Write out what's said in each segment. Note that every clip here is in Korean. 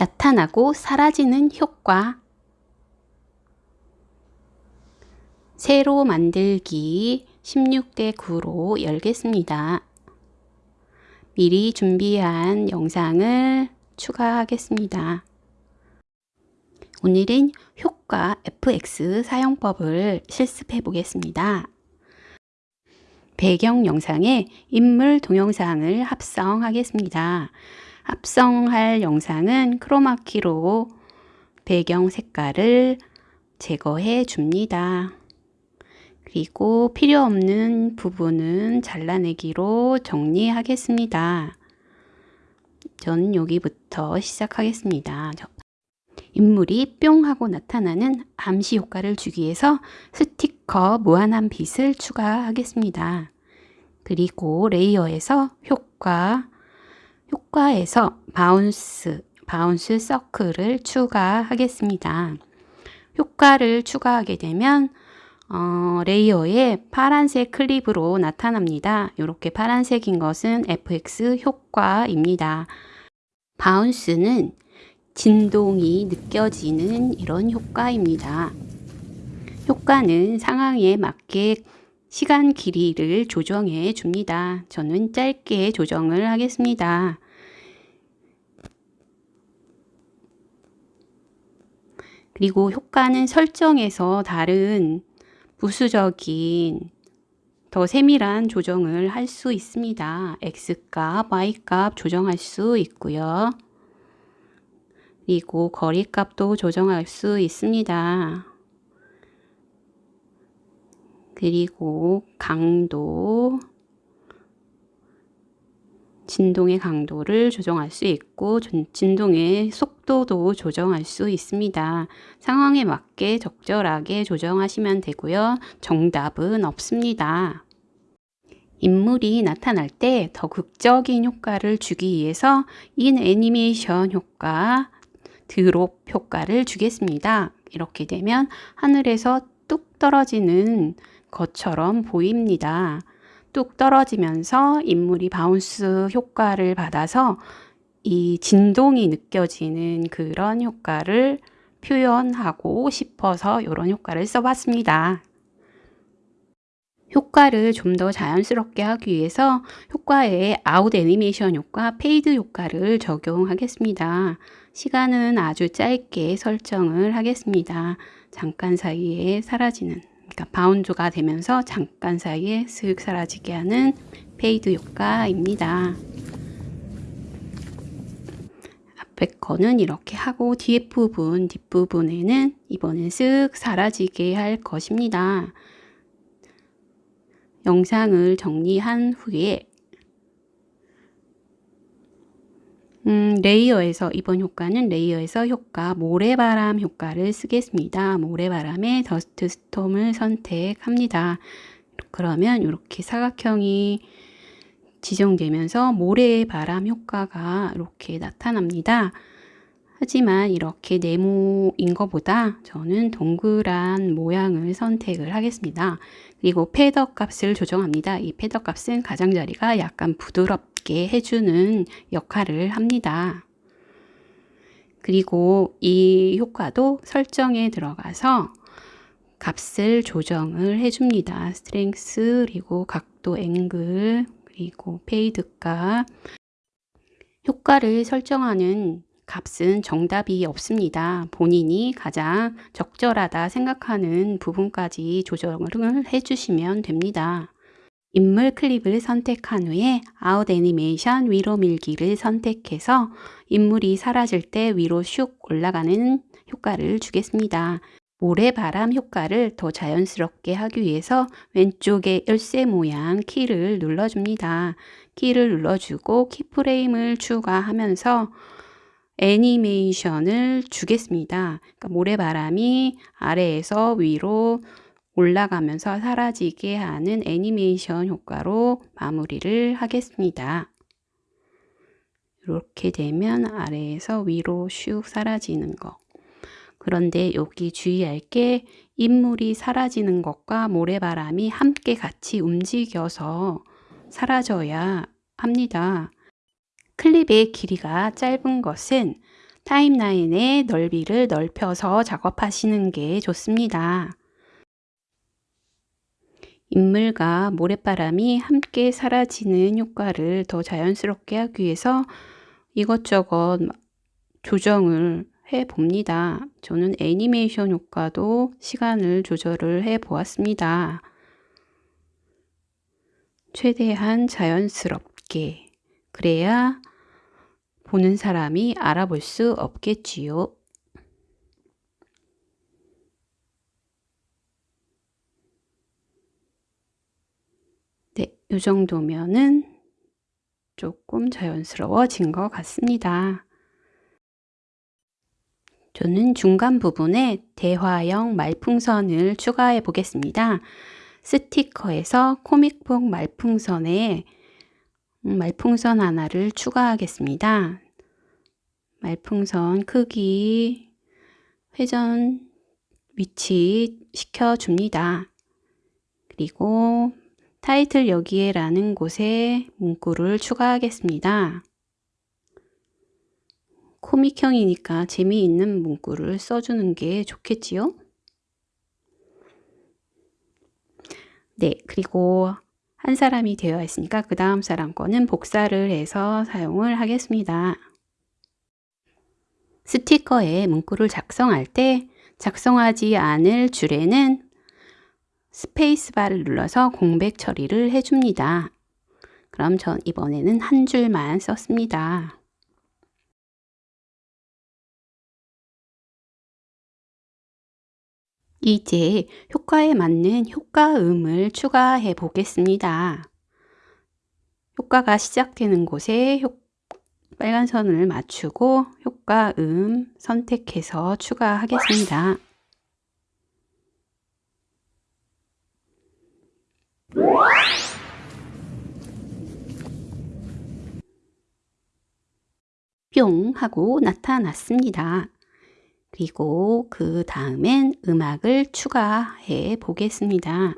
나타나고 사라지는 효과 새로 만들기 16대 9로 열겠습니다. 미리 준비한 영상을 추가하겠습니다. 오늘은 효과 FX 사용법을 실습해 보겠습니다. 배경 영상에 인물 동영상을 합성하겠습니다. 합성할 영상은 크로마키로 배경 색깔을 제거해 줍니다. 그리고 필요 없는 부분은 잘라내기로 정리하겠습니다. 저는 여기부터 시작하겠습니다. 인물이 뿅 하고 나타나는 암시 효과를 주기 위해서 스티커 무한한 빛을 추가하겠습니다. 그리고 layer에서 효과, 효과에서 bounce, bounce circle을 추가하겠습니다. 효과를 추가하게 되면 어, layer에 파란색 클립으로 나타납니다. 이렇게 파란색인 것은 FX 효과입니다. bounce는 진동이 느껴지는 이런 효과입니다. 효과는 상황에 맞게 시간 길이를 조정해 줍니다. 저는 짧게 조정을 하겠습니다. 그리고 효과는 설정에서 다른 부수적인 더 세밀한 조정을 할 수 있습니다. X값, Y값 조정할 수 있고요. 그리고 거리값도 조정할 수 있습니다. 그리고 강도, 진동의 강도를 조정할 수 있고 진동의 속도도 조정할 수 있습니다. 상황에 맞게 적절하게 조정하시면 되고요. 정답은 없습니다. 인물이 나타날 때 더 극적인 효과를 주기 위해서 in 애니메이션 효과, drop 효과를 주겠습니다. 이렇게 되면 하늘에서 뚝 떨어지는 것처럼 보입니다. 뚝 떨어지면서 인물이 bounce 효과를 받아서 이 진동이 느껴지는 그런 효과를 표현하고 싶어서 이런 효과를 써봤습니다. 효과를 좀 더 자연스럽게 하기 위해서 효과에 아웃 애니메이션 효과, fade 효과를 적용하겠습니다. 시간은 아주 짧게 설정을 하겠습니다. 잠깐 사이에 사라지는 그러니까 바운드가 되면서 잠깐 사이에 슥 사라지게 하는 fade 효과입니다. 앞에 거는 이렇게 하고 뒤에 부분, 뒷부분에는 이번엔 쓱 사라지게 할 것입니다. 영상을 정리한 후에 음, layer에서 이번 효과는 layer에서 효과 모래바람 효과를 쓰겠습니다. 모래바람의 dust storm을 선택합니다. 그러면 이렇게 사각형이 지정되면서 모래바람 효과가 이렇게 나타납니다. 하지만 이렇게 네모인 것보다 저는 동그란 모양을 선택을 하겠습니다. 그리고 feather 값을 조정합니다. 이 feather 값은 가장자리가 약간 부드럽게 해주는 역할을 합니다. 그리고 이 효과도 설정에 들어가서 값을 조정을 해줍니다. strength 그리고 각도 앵글 그리고 fade 값 효과를 설정하는 값은 정답이 없습니다. 본인이 가장 적절하다 생각하는 부분까지 조정을 해주시면 됩니다. 인물 클립을 선택한 후에 아웃 애니메이션 위로 밀기를 선택해서 인물이 사라질 때 위로 슉 올라가는 효과를 주겠습니다. 모래바람 효과를 더 자연스럽게 하기 위해서 왼쪽에 열쇠 모양 키를 눌러줍니다. 키를 눌러주고 keyframe을 추가하면서 애니메이션을 주겠습니다. 그러니까 모래바람이 아래에서 위로 올라가면서 사라지게 하는 애니메이션 효과로 마무리를 하겠습니다. 이렇게 되면 아래에서 위로 슉 사라지는 거. 그런데 여기 주의할 게 인물이 사라지는 것과 모래바람이 함께 같이 움직여서 사라져야 합니다. 클립의 길이가 짧은 것은 타임라인의 넓이를 넓혀서 작업하시는 게 좋습니다. 인물과 모래바람이 함께 사라지는 효과를 더 자연스럽게 하기 위해서 이것저것 조정을 해 봅니다. 저는 애니메이션 효과도 시간을 조절을 해 보았습니다. 최대한 자연스럽게 그래야 보는 사람이 알아볼 수 없겠지요. 이 정도면은 조금 자연스러워진 것 같습니다. 저는 중간 부분에 대화형 말풍선을 추가해 보겠습니다. 스티커에서 코믹북 말풍선에 음, 말풍선 하나를 추가하겠습니다. 말풍선 크기 회전 위치 시켜줍니다. 그리고 타이틀 여기에 라는 곳에 문구를 추가하겠습니다. 코믹형이니까 재미있는 문구를 써주는 게 좋겠지요? 네, 그리고 한 사람이 되어 있으니까 그 다음 사람 거는 복사를 해서 사용을 하겠습니다. 스티커에 문구를 작성할 때 작성하지 않을 줄에는 스페이스바를 눌러서 공백 처리를 해줍니다. 그럼 전 이번에는 한 줄만 썼습니다. 이제 효과에 맞는 효과음을 추가해 보겠습니다. 효과가 시작되는 곳에 효, 빨간 선을 맞추고 효과음 선택해서 추가하겠습니다. 뿅 하고 나타났습니다. 그리고 그 다음엔 음악을 추가해 보겠습니다.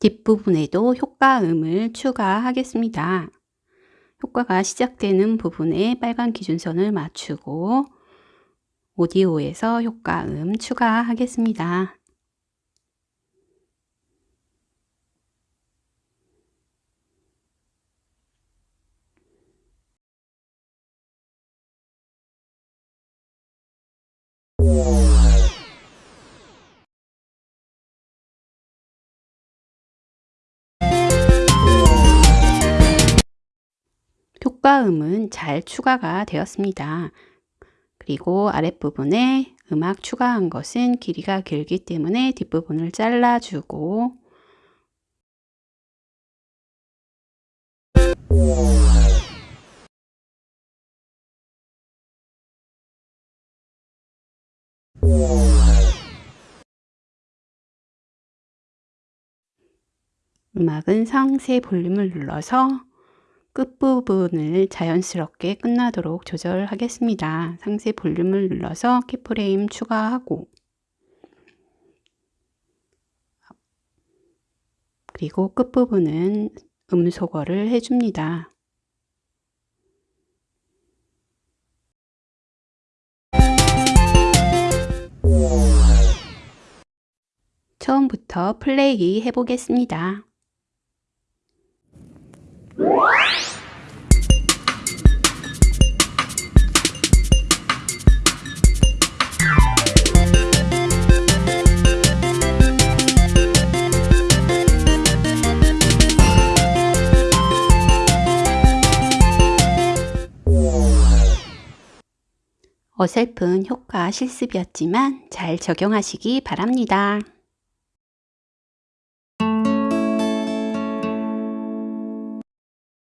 뒷부분에도 효과음을 추가하겠습니다. 효과가 시작되는 부분에 빨간 기준선을 맞추고 오디오에서 효과음 추가하겠습니다. 효과음은 잘 추가가 되었습니다. 그리고 아랫부분에 음악 추가한 것은 길이가 길기 때문에 뒷부분을 잘라주고 음악은 상세 볼륨을 눌러서 끝부분을 자연스럽게 끝나도록 조절하겠습니다. 상세 볼륨을 눌러서 키프레임 추가하고 그리고 끝부분은 음소거를 해줍니다. 처음부터 플레이 해보겠습니다. 어설픈 효과 실습이었지만 잘 적용하시기 바랍니다.